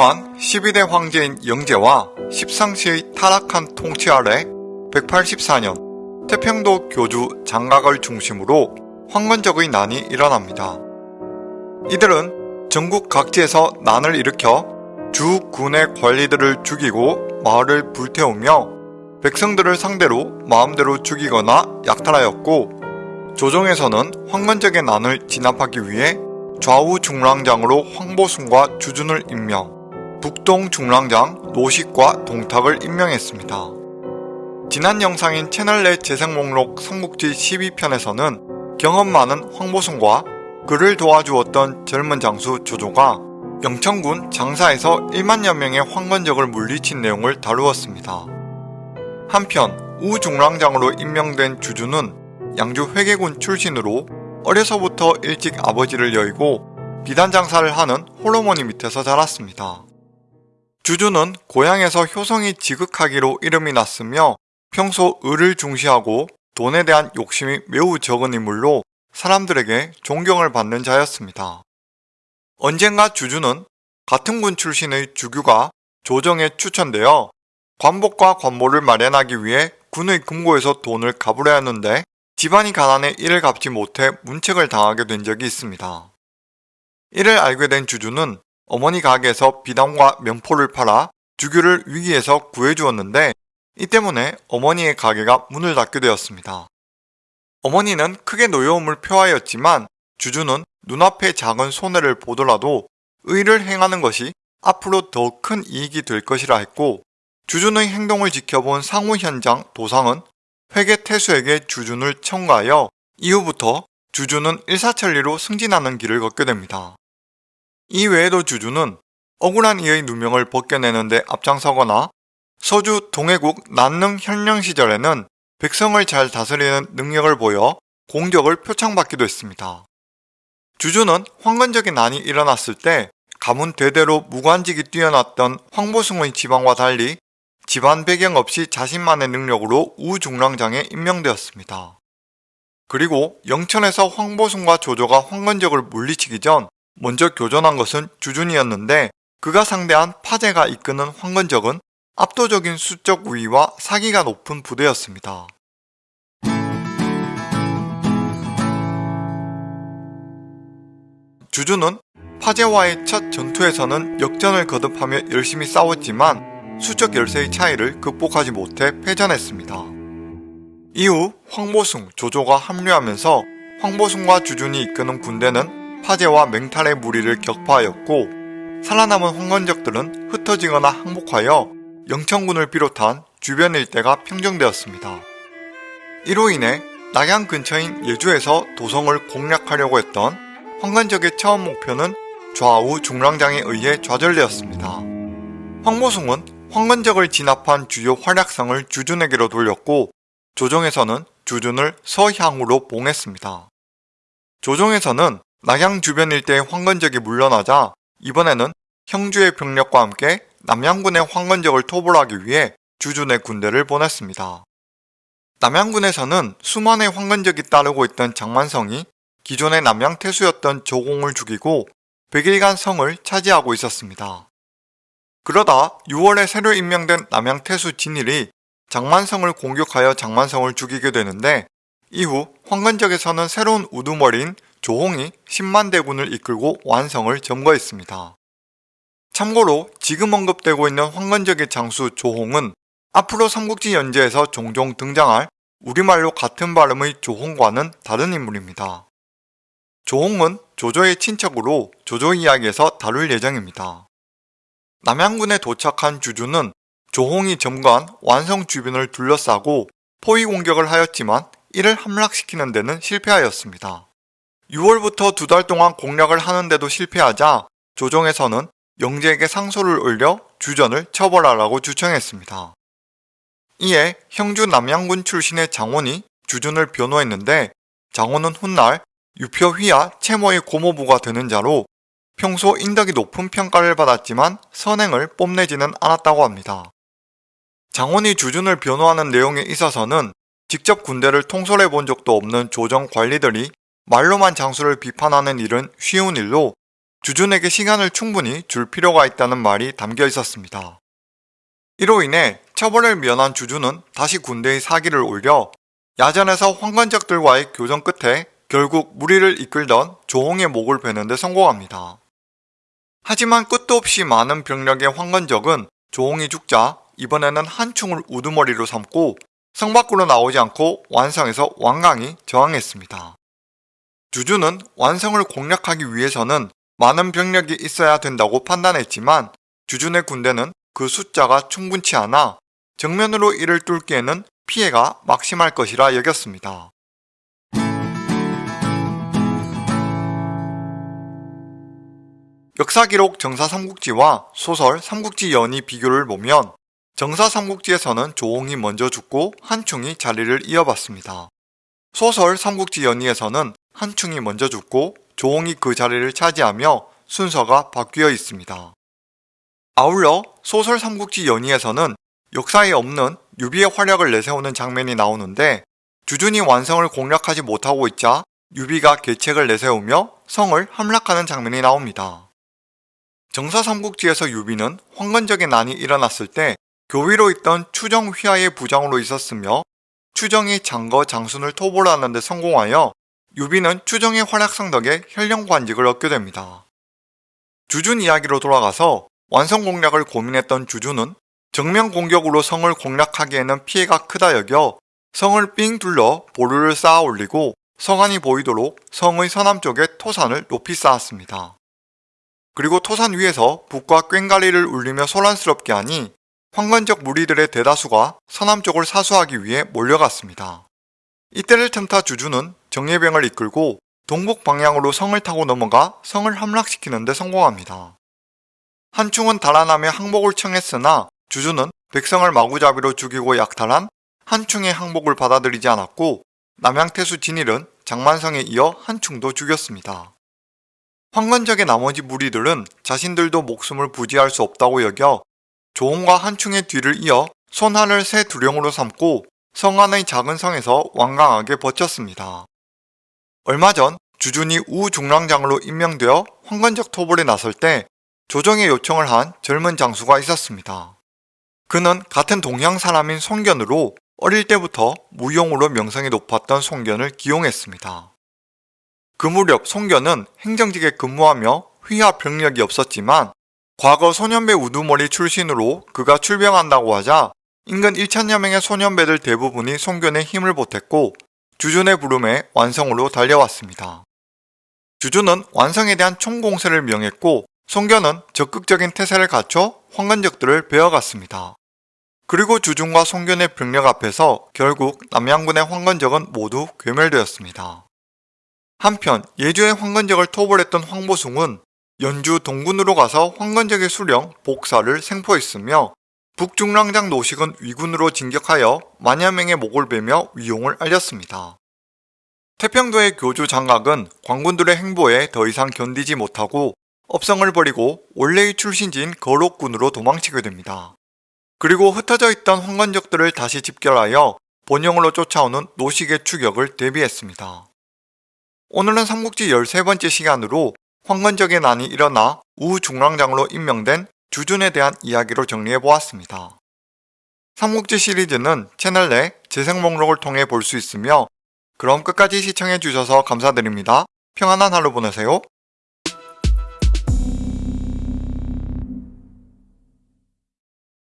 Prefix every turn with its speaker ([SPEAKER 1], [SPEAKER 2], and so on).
[SPEAKER 1] 또한 12대 황제인 영제와 십상시의 타락한 통치 아래 184년 태평도 교주 장각을 중심으로 황건적의 난이 일어납니다. 이들은 전국 각지에서 난을 일으켜 주 군의 관리들을 죽이고 마을을 불태우며 백성들을 상대로 마음대로 죽이거나 약탈하였고 조정에서는 황건적의 난을 진압하기 위해 좌우 중랑장으로 황보순과 주준을 임명, 북동 중랑장 노식과 동탁을 임명했습니다. 지난 영상인 채널 내 재생 목록 삼국지 12편에서는 경험 많은 황보순과 그를 도와주었던 젊은 장수 조조가 영천군 장사에서 1만여 명의 황건적을 물리친 내용을 다루었습니다. 한편 우중랑장으로 임명된 주주는 양주 회계군 출신으로 어려서부터 일찍 아버지를 여의고 비단 장사를 하는 홀어머니 밑에서 자랐습니다. 주주는 고향에서 효성이 지극하기로 이름이 났으며 평소 을을 중시하고 돈에 대한 욕심이 매우 적은 인물로 사람들에게 존경을 받는 자였습니다. 언젠가 주주는 같은 군 출신의 주규가 조정에 추천되어 관복과 관모를 마련하기 위해 군의 금고에서 돈을 갚으려 했는데 집안이 가난해 이를 갚지 못해 문책을 당하게 된 적이 있습니다. 이를 알게 된 주주는 어머니 가게에서 비단과 면포를 팔아 주규를 위기에서 구해주었는데 이 때문에 어머니의 가게가 문을 닫게 되었습니다. 어머니는 크게 노여움을 표하였지만 주주는 눈앞의 작은 손해를 보더라도 의를 행하는 것이 앞으로 더 큰 이익이 될 것이라 했고 주준의 행동을 지켜본 상우 현장 도상은 회계 태수에게 주준을 청구하여 이후부터 주준은 일사천리로 승진하는 길을 걷게 됩니다. 이 외에도 주준은 억울한 이의 누명을 벗겨내는데 앞장서거나 서주 동해국 난능 현령 시절에는 백성을 잘 다스리는 능력을 보여 공격을 표창받기도 했습니다. 주주는 황건적인 난이 일어났을 때 가문 대대로 무관직이 뛰어났던 황보승의 지방과 달리 집안 배경 없이 자신만의 능력으로 우중랑장에 임명되었습니다. 그리고 영천에서 황보승과 조조가 황건적을 물리치기 전 먼저 교전한 것은 주준이었는데 그가 상대한 파제가 이끄는 황건적은 압도적인 수적 우위와 사기가 높은 부대였습니다. 주주는 파제와의 첫 전투에서는 역전을 거듭하며 열심히 싸웠지만 수적 열세의 차이를 극복하지 못해 패전했습니다. 이후 황보숭, 조조가 합류하면서 황보숭과 주준이 이끄는 군대는 파제와 맹탈의 무리를 격파하였고 살아남은 황건적들은 흩어지거나 항복하여 영천군을 비롯한 주변 일대가 평정되었습니다. 이로 인해 낙양 근처인 예주에서 도성을 공략하려고 했던 황건적의 처음 목표는 좌우 중랑장에 의해 좌절되었습니다. 황보숭은 황건적을 진압한 주요 활약성을 주준에게로 돌렸고 조정에서는 주준을 서향으로 봉했습니다. 조정에서는 낙양 주변 일대의 황건적이 물러나자 이번에는 형주의 병력과 함께 남양군의 황건적을 토벌하기 위해 주준의 군대를 보냈습니다. 남양군에서는 수만의 황건적이 따르고 있던 장만성이 기존의 남양 태수였던 조공을 죽이고 100일간 성을 차지하고 있었습니다. 그러다 6월에 새로 임명된 남양 태수 진일이 장만성을 공격하여 장만성을 죽이게 되는데 이후 황건적에서는 새로운 우두머리인 조홍이 10만 대군을 이끌고 완성을 점거했습니다. 참고로 지금 언급되고 있는 황건적의 장수 조홍은 앞으로 삼국지 연재에서 종종 등장할 우리말로 같은 발음의 조홍과는 다른 인물입니다. 조홍은 조조의 친척으로 조조 이야기에서 다룰 예정입니다. 남양군에 도착한 주주는 조홍이 점거한 완성 주변을 둘러싸고 포위 공격을 하였지만 이를 함락시키는 데는 실패하였습니다. 6월부터 두 달 동안 공략을 하는데도 실패하자 조정에서는 영재에게 상소를 올려 주전을 처벌하라고 주청했습니다. 이에 형주 남양군 출신의 장원이 주준을 변호했는데 장원은 훗날 유표휘하 채모의 고모부가 되는 자로 평소 인덕이 높은 평가를 받았지만 선행을 뽐내지는 않았다고 합니다. 장원이 주준을 변호하는 내용에 있어서는 직접 군대를 통솔해 본 적도 없는 조정 관리들이 말로만 장수를 비판하는 일은 쉬운 일로 주준에게 시간을 충분히 줄 필요가 있다는 말이 담겨 있었습니다. 이로 인해 처벌을 면한 주준은 다시 군대의 사기를 올려 야전에서 황건적들과의 교전 끝에 결국 무리를 이끌던 조홍의 목을 베는데 성공합니다. 하지만 끝도 없이 많은 병력의 황건적은 조홍이 죽자 이번에는 한충을 우두머리로 삼고 성 밖으로 나오지 않고 완성해서 완강히 저항했습니다. 주주는 완성을 공략하기 위해서는 많은 병력이 있어야 된다고 판단했지만 주준의 군대는 그 숫자가 충분치 않아 정면으로 이를 뚫기에는 피해가 막심할 것이라 여겼습니다. 역사 기록 정사 삼국지와 소설 삼국지 연이 비교를 보면 정사 삼국지에서는 조홍이 먼저 죽고 한충이 자리를 이어받습니다. 소설 삼국지 연의에서는 한 충이 먼저 죽고 조홍이 그 자리를 차지하며 순서가 바뀌어 있습니다. 아울러 소설 삼국지 연의에서는 역사에 없는 유비의 활약을 내세우는 장면이 나오는데 주준이 완성을 공략하지 못하고 있자 유비가 계책을 내세우며 성을 함락하는 장면이 나옵니다. 정사 삼국지에서 유비는 황건적의 난이 일어났을 때 교위로 있던 추정 휘하의 부장으로 있었으며 추정이 장거 장순을 토벌하는 데 성공하여 유비는 추정의 활약상 덕에 현령관직을 얻게 됩니다. 주준 이야기로 돌아가서 완성 공략을 고민했던 주준은 정면 공격으로 성을 공략하기에는 피해가 크다 여겨 성을 삥 둘러 보루를 쌓아 올리고 성안이 보이도록 성의 서남쪽에 토산을 높이 쌓았습니다. 그리고 토산 위에서 북과 꽹가리를 울리며 소란스럽게 하니 황건적 무리들의 대다수가 서남쪽을 사수하기 위해 몰려갔습니다. 이때를 틈타 주주는 정예병을 이끌고 동북 방향으로 성을 타고 넘어가 성을 함락시키는 데 성공합니다. 한충은 달아나며 항복을 청했으나 주주는 백성을 마구잡이로 죽이고 약탈한 한충의 항복을 받아들이지 않았고 남양태수 진일은 장만성에 이어 한충도 죽였습니다. 황건적의 나머지 무리들은 자신들도 목숨을 부지할 수 없다고 여겨 조홍과 한충의 뒤를 이어 손한을 새 두령으로 삼고 성안의 작은 성에서 완강하게 버텼습니다. 얼마 전 주준이 우중랑장으로 임명되어 황건적 토벌에 나설 때 조정의 요청을 한 젊은 장수가 있었습니다. 그는 같은 동양 사람인 송견으로 어릴 때부터 무용으로 명성이 높았던 송견을 기용했습니다. 그 무렵 송견은 행정직에 근무하며 휘하 병력이 없었지만 과거 소년배 우두머리 출신으로 그가 출병한다고 하자 인근 1천여 명의 소년배들 대부분이 송견에 힘을 보탰고 주준의 부름에 완성으로 달려왔습니다. 주준은 완성에 대한 총공세를 명했고 송견은 적극적인 태세를 갖춰 황건적들을 베어갔습니다. 그리고 주준과 송견의 병력 앞에서 결국 남양군의 황건적은 모두 괴멸되었습니다. 한편 예주의 황건적을 토벌했던 황보숭은 연주 동군으로 가서 황건적의 수령 복사를 생포했으며 북중랑장 노식은 위군으로 진격하여 만여 명의 목을 베며 위용을 알렸습니다. 태평도의 교주 장각은 광군들의 행보에 더 이상 견디지 못하고 업성을 버리고 원래의 출신지인 거록군으로 도망치게 됩니다. 그리고 흩어져 있던 황건적들을 다시 집결하여 본영으로 쫓아오는 노식의 추격을 대비했습니다. 오늘은 삼국지 13번째 시간으로 황건적의 난이 일어나 우중랑장으로 임명된 주준에 대한 이야기로 정리해보았습니다. 삼국지 시리즈는 채널 내 재생 목록을 통해 볼 수 있으며 그럼 끝까지 시청해주셔서 감사드립니다. 평안한 하루 보내세요.